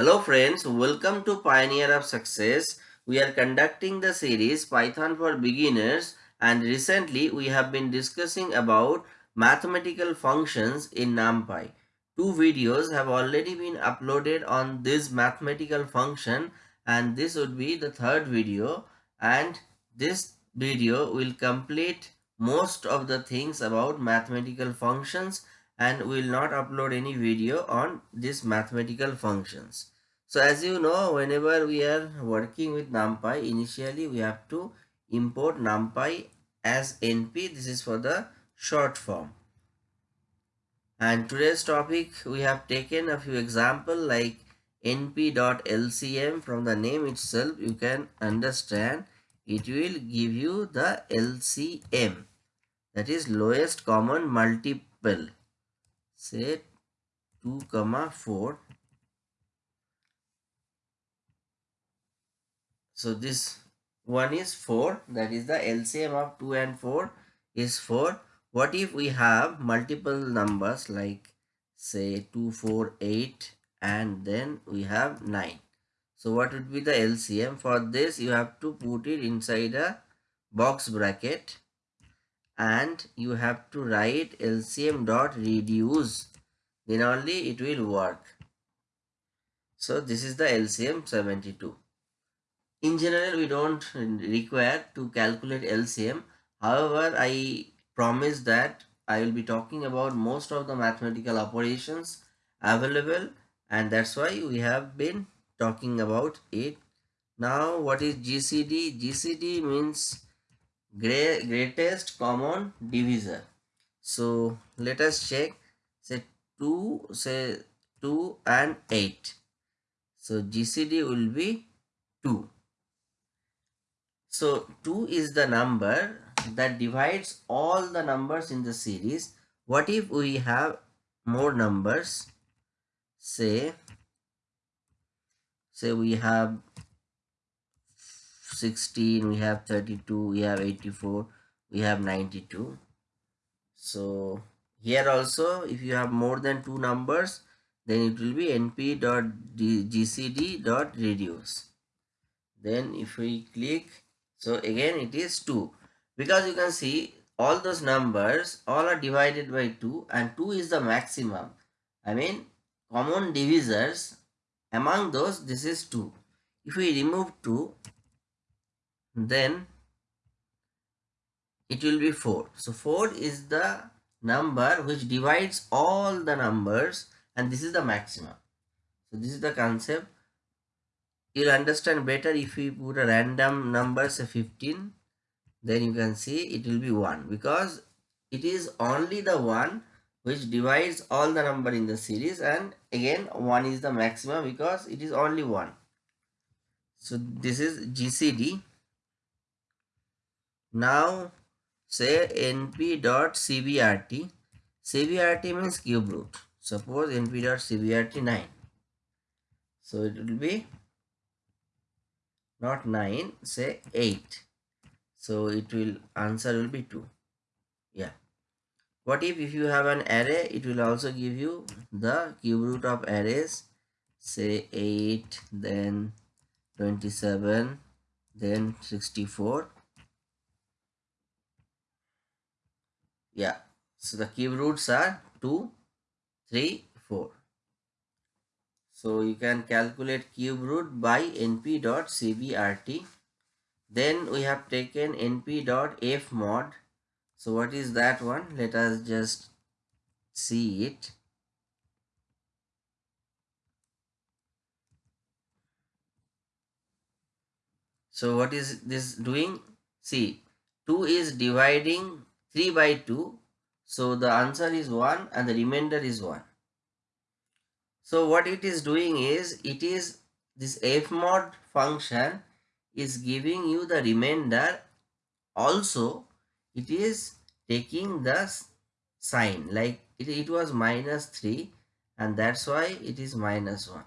Hello friends, welcome to Pioneer of Success. We are conducting the series Python for Beginners and recently we have been discussing about mathematical functions in NumPy. Two videos have already been uploaded on this mathematical function and this would be the third video and this video will complete most of the things about mathematical functions and will not upload any video on these mathematical functions. So as you know, whenever we are working with NumPy, initially we have to import NumPy as NP. This is for the short form. And today's topic, we have taken a few example like np.lcm from the name itself, you can understand it will give you the LCM that is lowest common multiple say 2 comma 4 So this one is 4 that is the LCM of 2 and 4 is 4. What if we have multiple numbers like say 2, 4, 8 and then we have 9. So what would be the LCM? For this you have to put it inside a box bracket and you have to write LCM dot reduce. Then only it will work. So this is the LCM 72 in general we don't require to calculate LCM however I promise that I will be talking about most of the mathematical operations available and that's why we have been talking about it. Now what is GCD GCD means greatest common divisor so let us check say 2 say 2 and 8 so GCD will be 2 so 2 is the number that divides all the numbers in the series. What if we have more numbers? Say, say we have 16, we have 32, we have 84, we have 92. So here also if you have more than two numbers then it will be np.gcd.reduce. Then if we click so again it is 2 because you can see all those numbers all are divided by 2 and 2 is the maximum. I mean common divisors among those this is 2. If we remove 2 then it will be 4. So 4 is the number which divides all the numbers and this is the maximum. So this is the concept you'll understand better if we put a random number say 15 then you can see it will be 1 because it is only the one which divides all the number in the series and again 1 is the maximum because it is only 1 so this is GCD now say np dot cbrt means cube root. Suppose np dot cbrt 9 so it will be not 9 say 8 so it will answer will be 2 yeah. What if if you have an array it will also give you the cube root of arrays say 8 then 27 then 64 yeah so the cube roots are 2 3 4 so you can calculate cube root by np dot cbrt. Then we have taken np dot f mod. So what is that one? Let us just see it. So what is this doing? See, 2 is dividing 3 by 2. So the answer is 1 and the remainder is 1. So what it is doing is it is this f mod function is giving you the remainder also it is taking the sign like it, it was minus 3 and that's why it is minus 1.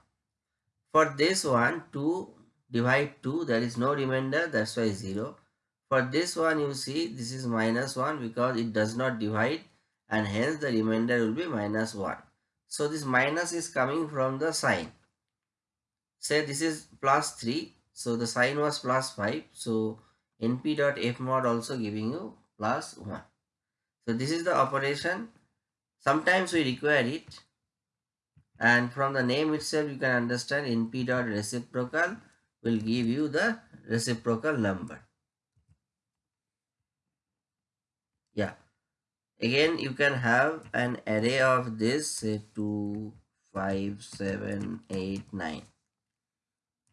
For this one 2 divide 2 there is no remainder that's why 0. For this one you see this is minus 1 because it does not divide and hence the remainder will be minus 1. So this minus is coming from the sign. say this is plus 3 so the sign was plus 5 so np dot f mod also giving you plus 1 so this is the operation. Sometimes we require it. And from the name itself you can understand np dot reciprocal will give you the reciprocal number yeah. Again you can have an array of this say 2 5 7 8 9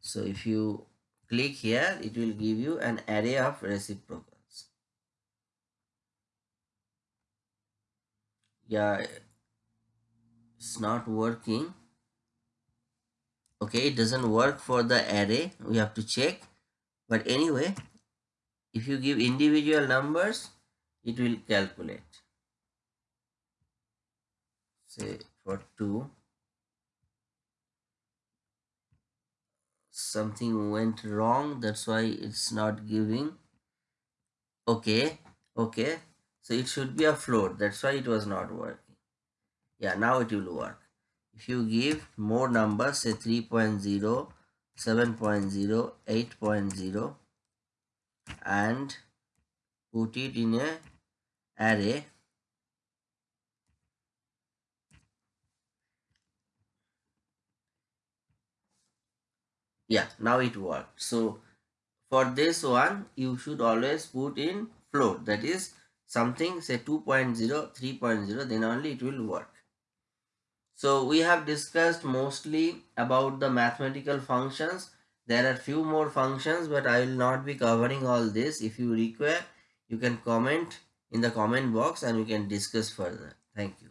so if you click here it will give you an array of reciprocals. Yeah it's not working. Okay it doesn't work for the array. We have to check. But anyway if you give individual numbers it will calculate. Say for 2 something went wrong that's why it's not giving. Okay okay. So it should be a float that's why it was not working. Yeah now it will work. If you give more numbers say 3.0 7.0 8.0 and put it in a array yeah now it worked so for this one you should always put in float that is something say 2.0 3.0 then only it will work. So we have discussed mostly about the mathematical functions. There are few more functions but i will not be covering all this. If you require you can comment in the comment box and we can discuss further. Thank you